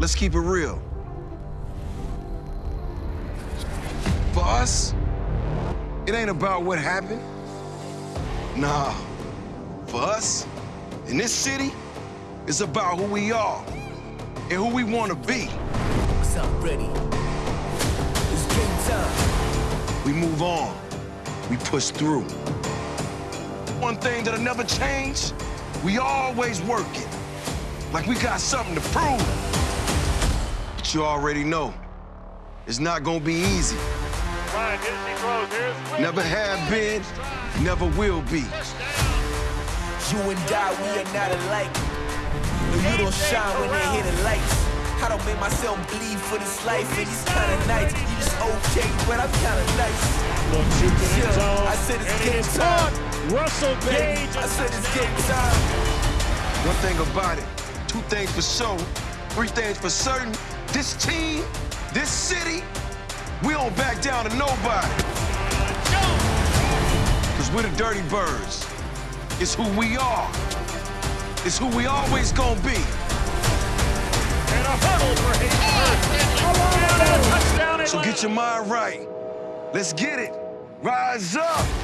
let's keep it real. For us, it ain't about what happened. Nah. For us, in this city, it's about who we are and who we want to be. Cause I'm ready. It's game time. We move on. We push through. One thing that'll never change, we always working. Like we got something to prove. But you already know, it's not gonna be easy. Ryan hits, he throws. Here's Williams. Never have been, never will be. You and I, we are not alike. No, you don't shine when they hit the lights. I don't make myself bleed for this life, and these kind of nights. You just okay, but I'm kind of nice. Little juke in the Yeah, zone. I said it's and game it's time. Russell Gage. I said it's game time. One thing about it, two things for sure, three things for certain. This team, this city, we don't back down to nobody. Cause we're the dirty birds. It's who we are. It's who we always gonna be. And a for Hayden So get your mind right. Let's get it. Rise up.